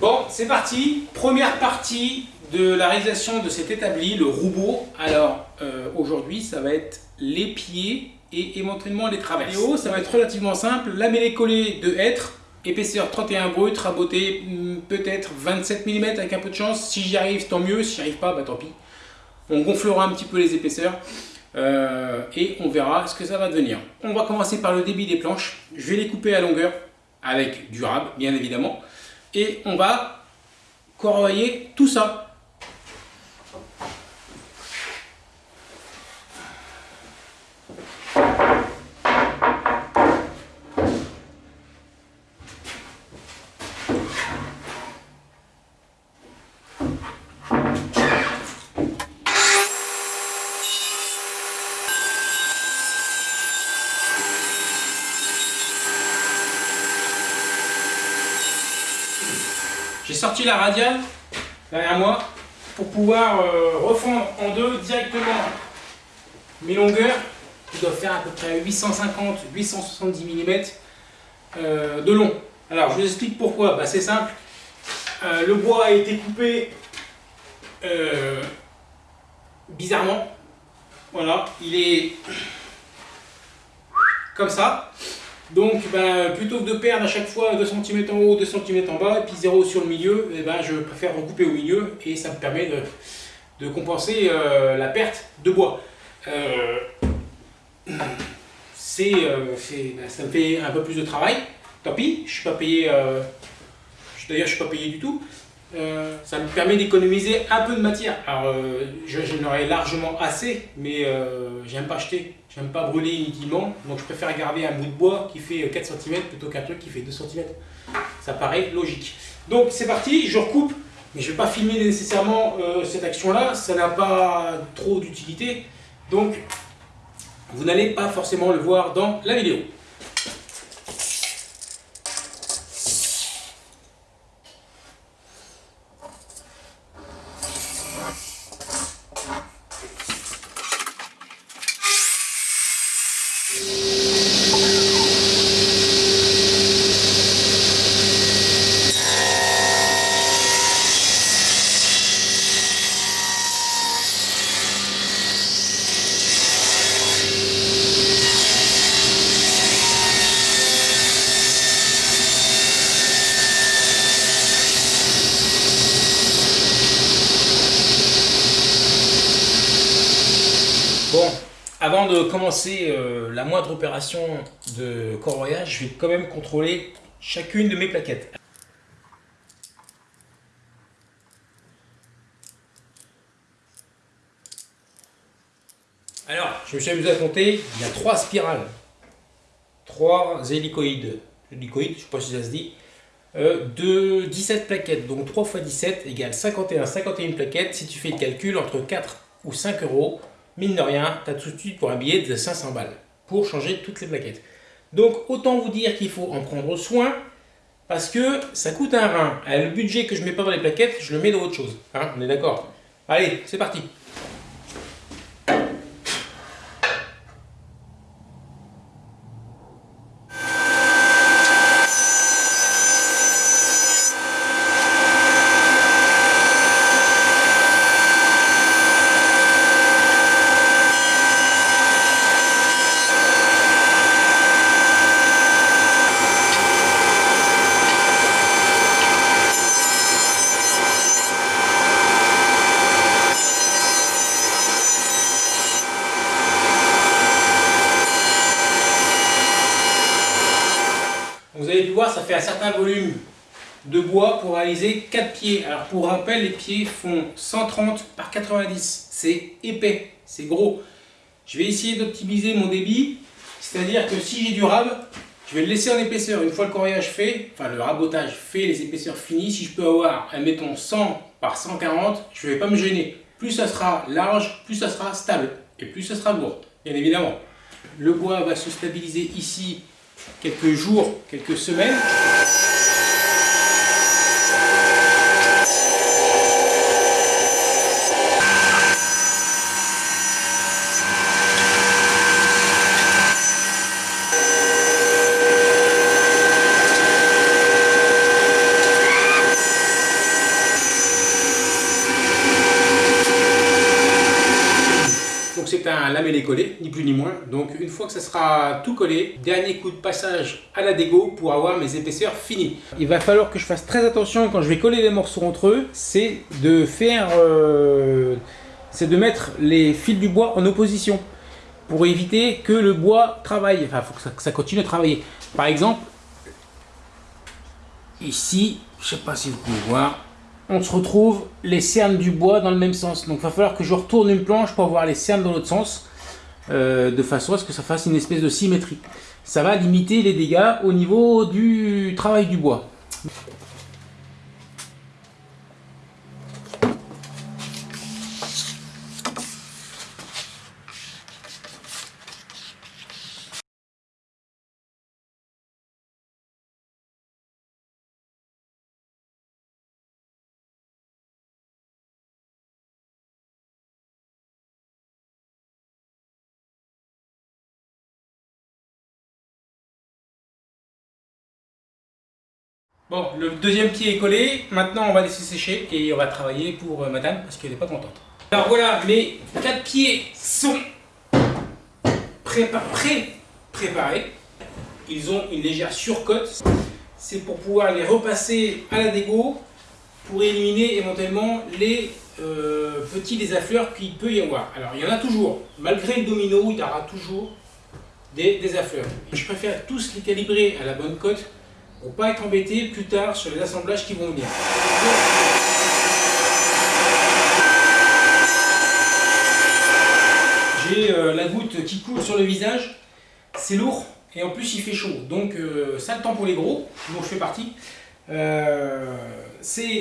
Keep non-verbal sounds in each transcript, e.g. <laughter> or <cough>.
Bon, c'est parti. Première partie de la réalisation de cet établi, le roubeau. Alors, euh, aujourd'hui, ça va être les pieds et éventuellement les traverses. haut, ça va être relativement simple. Lamellé collé de hêtre, épaisseur 31 brut, raboté hmm, peut-être 27 mm avec un peu de chance. Si j'y arrive, tant mieux. Si j'y arrive pas, bah tant pis. On gonflera un petit peu les épaisseurs. Euh, et on verra ce que ça va devenir. On va commencer par le débit des planches. Je vais les couper à longueur avec du rab, bien évidemment. Et on va corroyer tout ça. J'ai sorti la radiale derrière moi pour pouvoir euh, refondre en deux directement mes longueurs qui doivent faire à peu près 850-870 mm de long. Alors je vous explique pourquoi, bah, c'est simple, euh, le bois a été coupé euh, bizarrement, voilà, il est comme ça, donc, ben, plutôt que de perdre à chaque fois 2 cm en haut, 2 cm en bas, et puis 0 sur le milieu, eh ben, je préfère recouper au milieu, et ça me permet de, compenser euh, la perte de bois. Euh, euh, ben, ça me fait un peu plus de travail, tant pis, je suis pas payé, d'ailleurs je suis pas payé du tout, ça me permet d'économiser un peu de matière. Alors, j'en aurais largement assez, mais j'aime pas acheter, j'aime pas brûler inutilement, donc je préfère garder un bout de bois qui fait 4 cm plutôt qu'un truc qui fait 2 cm. Ça paraît logique. Donc c'est parti, je recoupe, mais je vais pas filmer nécessairement cette action-là, ça n'a pas trop d'utilité, donc vous n'allez pas forcément le voir dans la vidéo. Bon, avant de commencer euh, la moindre opération de corroyage, je vais quand même contrôler chacune de mes plaquettes. Alors, je me suis amusé à compter, il y a trois spirales, trois hélicoïdes, hélicoïdes, je ne sais pas si ça se dit, euh, de 17 plaquettes, donc 3 x 17 égale 51, 51 plaquettes, si tu fais le calcul entre 4 ou 5 euros, mine de rien, tu as tout de suite pour un billet de 500 balles pour changer toutes les plaquettes. Donc autant vous dire qu'il faut en prendre soin parce que ça coûte un rein. le budget que je mets pas dans les plaquettes, je le mets dans autre chose. Hein, on est d'accord? Allez, c'est parti ça fait un certain volume de bois pour réaliser 4 pieds. Alors pour rappel, les pieds font 130 par 90. C'est épais, c'est gros. Je vais essayer d'optimiser mon débit, c'est-à-dire que si j'ai du rab, je vais le laisser en épaisseur. Une fois le corrigage fait, enfin le rabotage fait, les épaisseurs finies, si je peux avoir, admettons 100 par 140, je ne vais pas me gêner. Plus ça sera large, plus ça sera stable et plus ça sera lourd, bien évidemment. Le bois va se stabiliser ici quelques jours, quelques semaines. C'est un lamellé collé, ni plus ni moins. Donc une fois que ça sera tout collé, dernier coup de passage à la dégo pour avoir mes épaisseurs finies. Il va falloir que je fasse très attention quand je vais coller les morceaux entre eux, c'est de faire... Euh, c'est de mettre les fils du bois en opposition pour éviter que le bois travaille. Enfin, faut que ça, continue à travailler. Par exemple, ici, je sais pas si vous pouvez voir, on se retrouve les cernes du bois dans le même sens. Donc il va falloir que je retourne une planche pour avoir les cernes dans l'autre sens, euh, de façon à ce que ça fasse une espèce de symétrie. Ça va limiter les dégâts au niveau du travail du bois. Bon, le deuxième pied est collé. Maintenant, on va laisser sécher et on va travailler pour euh, madame parce qu'elle n'est pas contente. Alors voilà, mes quatre pieds sont pré-préparés. Ils ont une légère surcote. C'est pour pouvoir les repasser à la dégo pour éliminer éventuellement les euh, petits désaffleurs qu'il peut y avoir. Alors, il y en a toujours. Malgré le domino, il y aura toujours des désaffleurs. Je préfère tous les calibrer à la bonne cote pour pas être embêté plus tard sur les assemblages qui vont venir. J'ai euh, la goutte qui coule sur le visage, c'est lourd et en plus il fait chaud, donc euh, ça le temps pour les gros, dont je fais partie. Euh, c'est,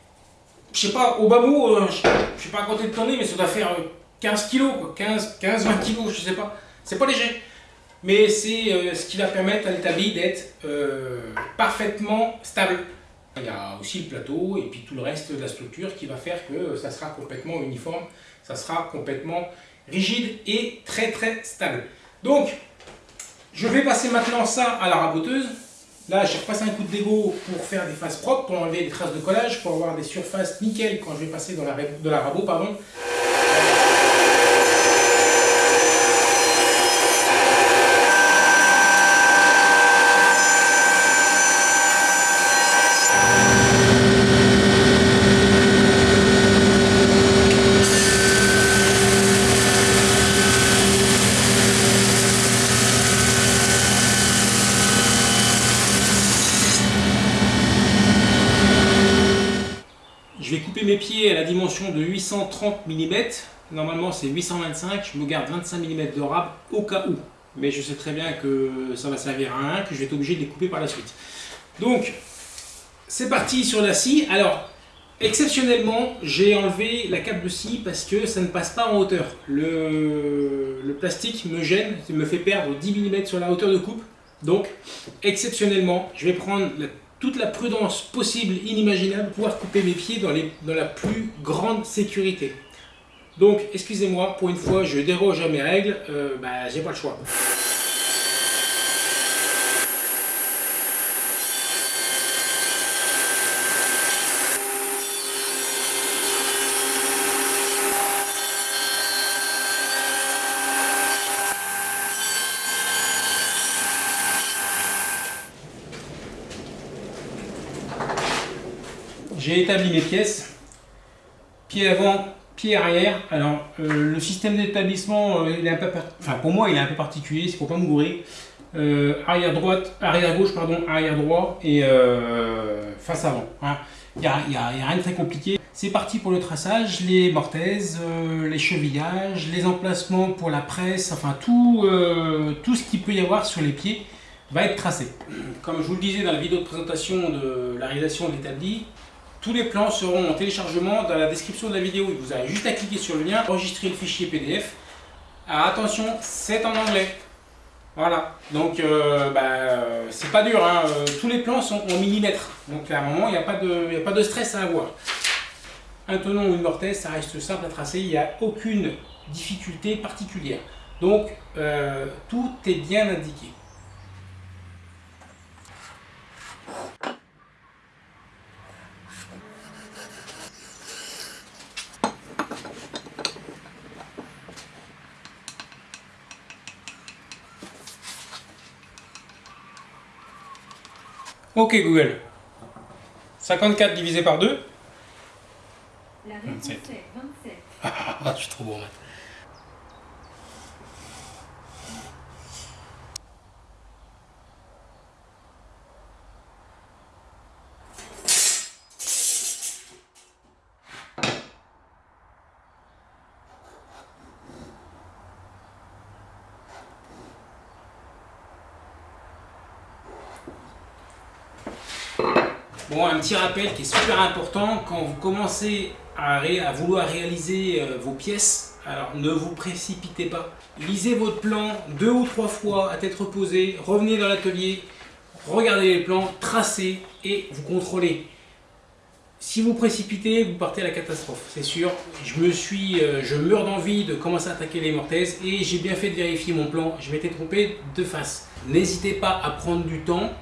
<laughs> je sais pas, au bas mot, je sais pas à compter de tonner, mais ça doit faire 15 kg, 15-20 kg, je sais pas, c'est pas léger mais c'est euh, ce qui va permettre à l'établi d'être euh, parfaitement stable. Il y a aussi le plateau et puis tout le reste de la structure qui va faire que ça sera complètement uniforme, ça sera complètement rigide et très très stable. Donc, je vais passer maintenant ça à la raboteuse. Là, j'ai repassé un coup de dégo pour faire des faces propres, pour enlever des traces de collage, pour avoir des surfaces nickel quand je vais passer dans la, de la rabot. Pardon. mes pieds à la dimension de 830 mm. Normalement, c'est 825. Je me garde 25 mm de rab au cas où. Mais je sais très bien que ça va servir à un, que je vais être obligé de les couper par la suite. Donc, c'est parti sur la scie. Alors, exceptionnellement, j'ai enlevé la cape de scie parce que ça ne passe pas en hauteur. Le, plastique me gêne, me fait perdre 10 mm sur la hauteur de coupe. Donc, exceptionnellement, je vais prendre la toute la prudence possible, inimaginable, pouvoir couper mes pieds dans la plus grande sécurité. Donc, excusez-moi, pour une fois, je déroge à mes règles, euh, bah, j'ai pas le choix. J'ai établi mes pièces, pied avant, pied arrière. Alors, euh, le système d'établissement, euh, enfin pour moi, il est un peu particulier, ne faut pas mourir. Euh, arrière droite, arrière gauche, pardon, arrière droit et face avant. Hein. Il n'y a, rien de très compliqué. C'est parti pour le traçage, les mortaises, les chevillages, les emplacements pour la presse, enfin tout, tout ce qu'il peut y avoir sur les pieds va être tracé. Comme je vous le disais dans la vidéo de présentation de la réalisation de l'établi, tous les plans seront en téléchargement dans la description de la vidéo. Vous avez juste à cliquer sur le lien, enregistrer le fichier PDF. Attention, c'est en anglais. Voilà, donc euh, bah, c'est pas dur, hein. euh, tous les plans sont en millimètres. Donc à un moment, il n'y a, pas de, a pas de stress à avoir. Un tenon ou une mortaise, ça reste simple à tracer, il n'y a aucune difficulté particulière. Donc euh, tout est bien indiqué. Ok Google. 54 divisé par 2 La réponse est 27. Ah, je suis trop bon. en Bon, un petit rappel qui est super important, quand vous commencez à, vouloir réaliser euh, vos pièces, alors ne vous précipitez pas. Lisez votre plan deux ou trois fois à tête reposée, revenez dans l'atelier, regardez les plans, tracez et vous contrôlez. Si vous précipitez, vous partez à la catastrophe, c'est sûr. Je me suis, euh, je meurs d'envie de commencer à attaquer les mortaises et j'ai bien fait de vérifier mon plan. Je m'étais trompé de face. N'hésitez pas à prendre du temps.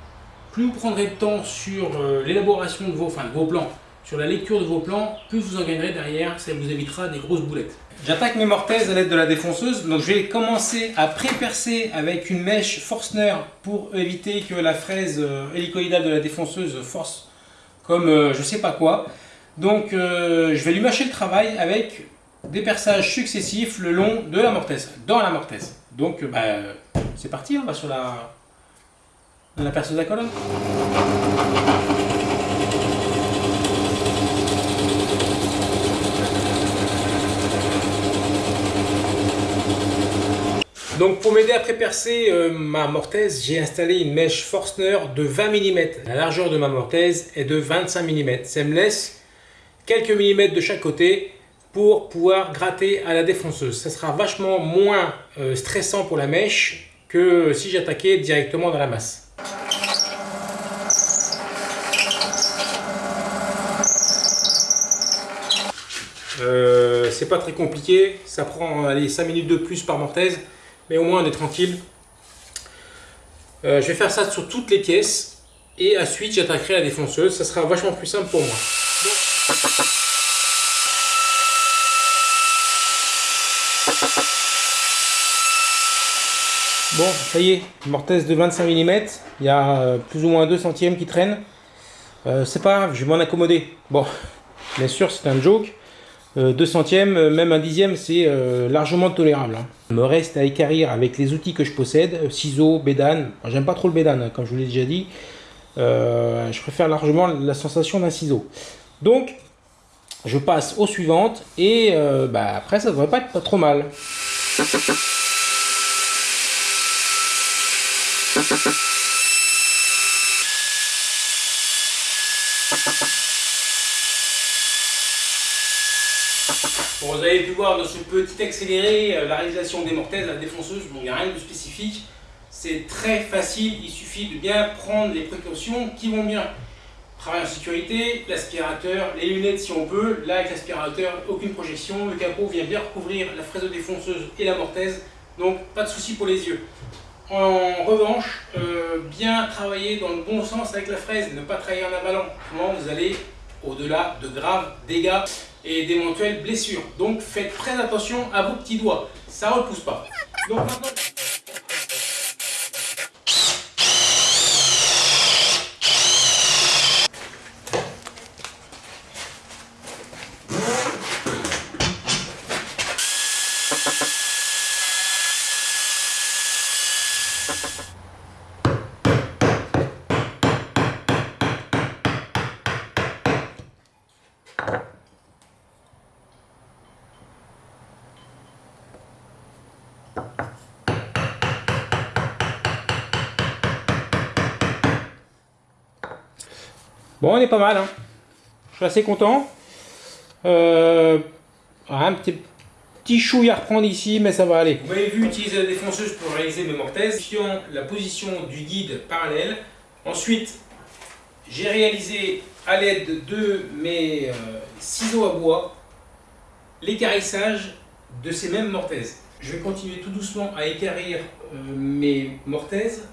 Plus vous prendrez de temps sur euh, l'élaboration de vos, plans, sur la lecture de vos plans, plus vous en gagnerez derrière. Ça vous évitera des grosses boulettes. J'attaque mes mortaises à l'aide de la défonceuse. Donc je vais commencer à pré-percer avec une mèche Forstner pour éviter que la fraise euh, hélicoïdale de la défonceuse force comme euh, je sais pas quoi. Donc euh, je vais lui mâcher le travail avec des perçages successifs le long de la mortaise, dans la mortaise. Donc bah, c'est parti, on va sur la, la perceuse à colonne. Donc pour m'aider à pré-percer euh, ma mortaise, j'ai installé une mèche Forstner de 20 mm. La largeur de ma mortaise est de 25 mm. Ça me laisse quelques millimètres de chaque côté pour pouvoir gratter à la défonceuse. Ça sera vachement moins euh, stressant pour la mèche que si j'attaquais directement dans la masse. Euh, c'est pas très compliqué, ça prend allez, 5 minutes de plus par mortaise, mais au moins on est tranquille. Euh, je vais faire ça sur toutes les pièces et ensuite j'attaquerai la défonceuse, ça sera vachement plus simple pour moi. Bon, ça y est, mortaise de 25 mm, il y a euh, plus ou moins 2 centièmes qui traînent. C'est pas grave, je vais m'en accommoder. Bon, bien sûr, c'est un joke. Euh, 2 centièmes, euh, même un dixième, c'est euh, largement tolérable. hein. Il me reste à équarrir avec les outils que je possède, ciseaux, bédane. J'aime pas trop le bédane, hein, comme je vous l'ai déjà dit. Je préfère largement la sensation d'un ciseau. Donc, je passe aux suivantes et bah, après, ça devrait pas être trop mal. Avez pu voir dans ce petit accéléré euh, la réalisation des mortaises, la défonceuse, bon, il n'y a rien de spécifique. C'est très facile, il suffit de bien prendre les précautions qui vont bien. Travail en sécurité, l'aspirateur, les lunettes si on peut. Là, avec l'aspirateur, aucune projection. Le capot vient bien recouvrir la fraise de défonceuse et la mortaise. Donc, pas de souci pour les yeux. En revanche, euh, bien travailler dans le bon sens avec la fraise, ne pas travailler en avalant. Autrement, vous allez au-delà de graves dégâts et d'éventuelles blessures. Donc, faites très attention à vos petits doigts. Ça repousse pas. Donc, maintenant... On est pas mal. Hein. Je suis assez content. Euh, un petit, petit chouille à reprendre ici, mais ça va aller. Vous m'avez vu utiliser la défonceuse pour réaliser mes mortaises. Sur la position du guide parallèle. Ensuite, j'ai réalisé à l'aide de mes euh, ciseaux à bois l'écarissage de ces mêmes mortaises. Je vais continuer tout doucement à équarrir euh, mes mortaises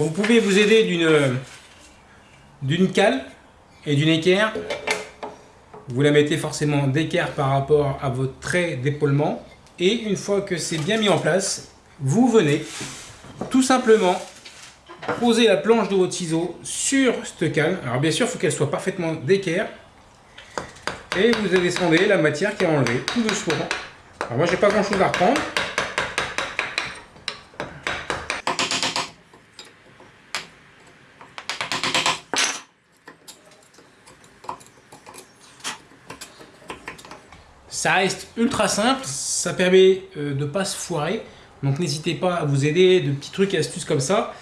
Vous pouvez vous aider d'une d'une cale et d'une équerre. Vous la mettez forcément d'équerre par rapport à votre trait d'épaulement. Et une fois que c'est bien mis en place, vous venez tout simplement poser la planche de votre ciseau sur cette cale. Alors bien sûr, il faut qu'elle soit parfaitement d'équerre. Et vous descendez la matière qui est enlevée, tout doucement. Alors moi, j'ai pas grand chose à reprendre. Ça reste ultra simple, ça permet euh, de ne pas se foirer. Donc n'hésitez pas à vous aider de petits trucs et astuces comme ça.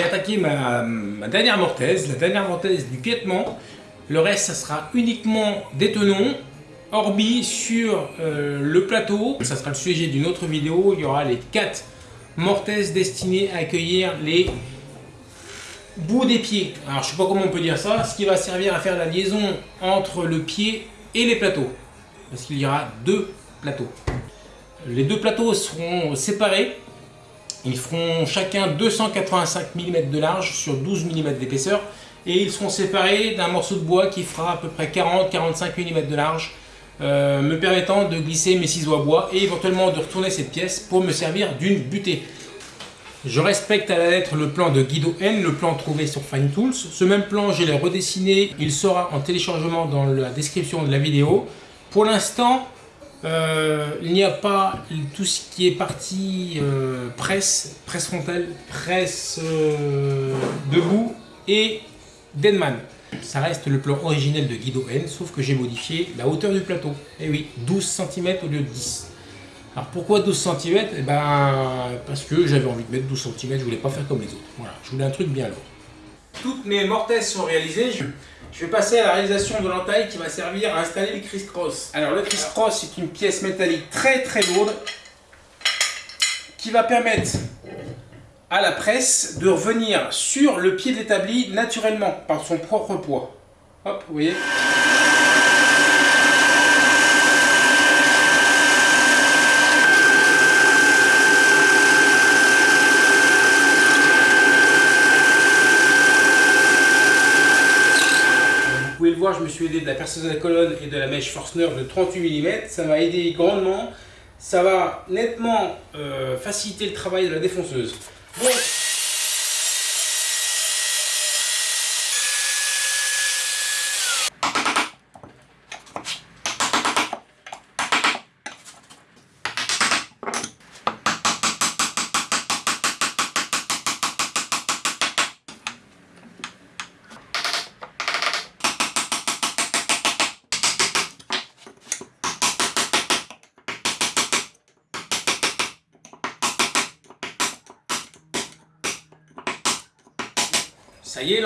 Vais attaquer ma, dernière mortaise, la dernière mortaise du piétement. Le reste, ça sera uniquement des tenons, orbi sur euh, le plateau. Ça sera le sujet d'une autre vidéo. Il y aura les quatre mortaises destinées à accueillir les bouts des pieds. Alors, je sais pas comment on peut dire ça. Ce qui va servir à faire la liaison entre le pied et les plateaux. Parce qu'il y aura deux plateaux. Les deux plateaux seront séparés. Ils feront chacun 285 mm de large sur 12 mm d'épaisseur. Et ils seront séparés d'un morceau de bois qui fera à peu près 40-45 mm de large. Euh, me permettant de glisser mes ciseaux à bois et éventuellement de retourner cette pièce pour me servir d'une butée. Je respecte à la lettre le plan de Guido N, le plan trouvé sur Fine Tools. Ce même plan, je l'ai redessiné, il sera en téléchargement dans la description de la vidéo. Pour l'instant, euh, il n'y a pas tout ce qui est partie euh, presse, presse frontale, presse euh, debout et Denman. Ça reste le plan originel de Guido N, sauf que j'ai modifié la hauteur du plateau. Et eh oui, 12 cm au lieu de 10. Alors pourquoi 12 cm Eh ben, parce que j'avais envie de mettre 12 cm, je voulais pas faire comme les autres. Voilà, je voulais un truc bien lourd. Toutes mes mortaises sont réalisées. Vais passer à la réalisation de l'entaille qui va servir à installer le criss-cross. Alors le criss-cross c'est une pièce métallique très très lourde qui va permettre à la presse de revenir sur le pied de l'établi naturellement par son propre poids. Hop, vous voyez? Je me suis aidé de la perceuse à la colonne et de la mèche Forstner de 38 mm. Ça m'a aidé grandement. Ça va nettement euh, faciliter le travail de la défonceuse.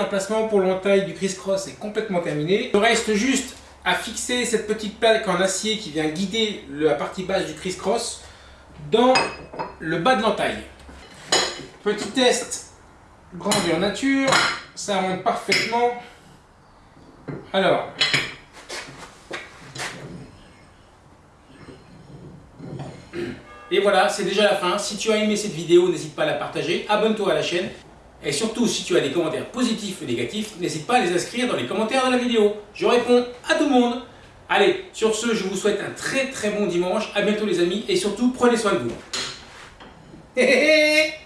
L'emplacement pour l'entaille du criss-cross est complètement terminé. Il reste juste à fixer cette petite plaque en acier qui vient guider la partie basse du criss-cross dans le bas de l'entaille. Petit test grandeur nature, ça rentre parfaitement. Alors, et voilà, c'est déjà la fin. Si tu as aimé cette vidéo, n'hésite pas à la partager, abonne-toi à la chaîne et surtout, si tu as des commentaires positifs ou négatifs, n'hésite pas à les inscrire dans les commentaires de la vidéo. Je réponds à tout le monde. Allez, sur ce, je vous souhaite un très très bon dimanche. À bientôt les amis et surtout, prenez soin de vous. <laughs>